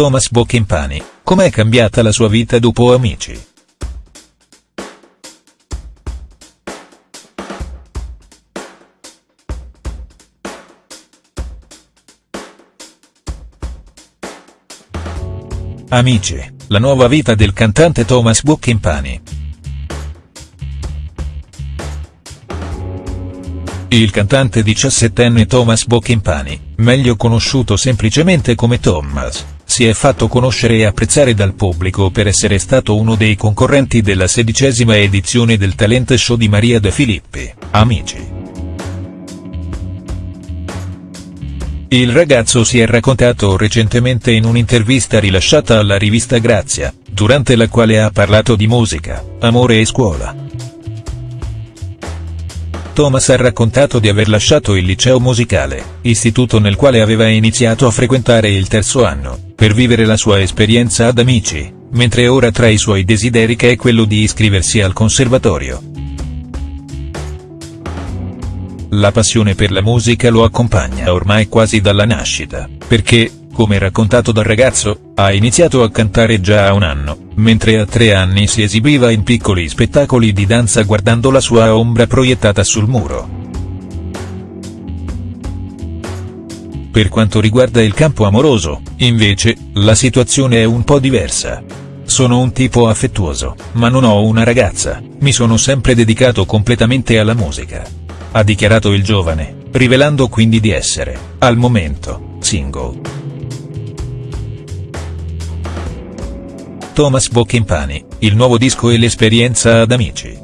Thomas Bocchimpani, com'è cambiata la sua vita dopo Amici?. Amici, la nuova vita del cantante Thomas Bocchimpani. Il cantante diciassettenne Thomas Bocchimpani, meglio conosciuto semplicemente come Thomas, si è fatto conoscere e apprezzare dal pubblico per essere stato uno dei concorrenti della sedicesima edizione del talent show di Maria De Filippi, Amici. Il ragazzo si è raccontato recentemente in un'intervista rilasciata alla rivista Grazia, durante la quale ha parlato di musica, amore e scuola. Thomas ha raccontato di aver lasciato il liceo musicale, istituto nel quale aveva iniziato a frequentare il terzo anno, per vivere la sua esperienza ad Amici, mentre ora tra i suoi desideri che è quello di iscriversi al conservatorio. La passione per la musica lo accompagna ormai quasi dalla nascita, perché, come raccontato dal ragazzo, ha iniziato a cantare già a un anno, mentre a tre anni si esibiva in piccoli spettacoli di danza guardando la sua ombra proiettata sul muro. Per quanto riguarda il campo amoroso, invece, la situazione è un po' diversa. Sono un tipo affettuoso, ma non ho una ragazza, mi sono sempre dedicato completamente alla musica ha dichiarato il giovane, rivelando quindi di essere, al momento, single. Thomas Bocchimpani, il nuovo disco e l'esperienza ad Amici.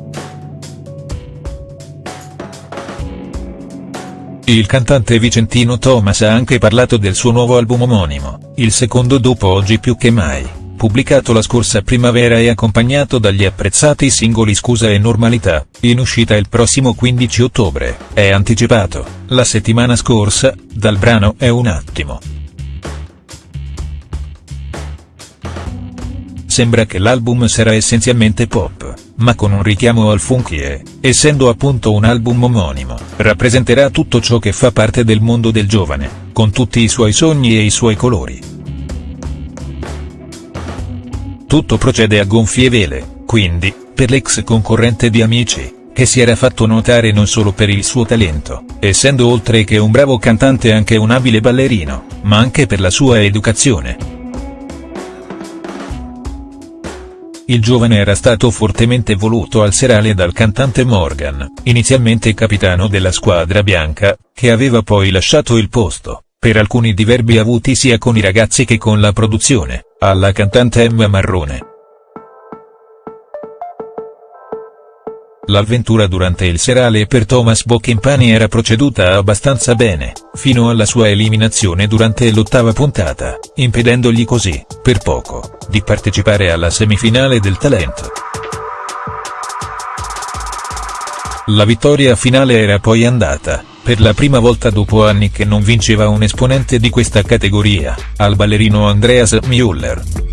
Il cantante vicentino Thomas ha anche parlato del suo nuovo album omonimo, il secondo dopo Oggi più che mai pubblicato la scorsa primavera e accompagnato dagli apprezzati singoli Scusa e Normalità, in uscita il prossimo 15 ottobre, è anticipato, la settimana scorsa, dal brano È un attimo. Sembra che l'album sarà essenzialmente pop, ma con un richiamo al funky e, essendo appunto un album omonimo, rappresenterà tutto ciò che fa parte del mondo del giovane, con tutti i suoi sogni e i suoi colori. Tutto procede a gonfie vele, quindi, per l'ex concorrente di Amici, che si era fatto notare non solo per il suo talento, essendo oltre che un bravo cantante anche un abile ballerino, ma anche per la sua educazione. Il giovane era stato fortemente voluto al serale dal cantante Morgan, inizialmente capitano della squadra bianca, che aveva poi lasciato il posto, per alcuni diverbi avuti sia con i ragazzi che con la produzione alla cantante Emma Marrone. L'avventura durante il serale per Thomas Bocchimpani era proceduta abbastanza bene, fino alla sua eliminazione durante l'ottava puntata, impedendogli così, per poco, di partecipare alla semifinale del talento. La vittoria finale era poi andata, per la prima volta dopo anni che non vinceva un esponente di questa categoria, al ballerino Andreas Müller.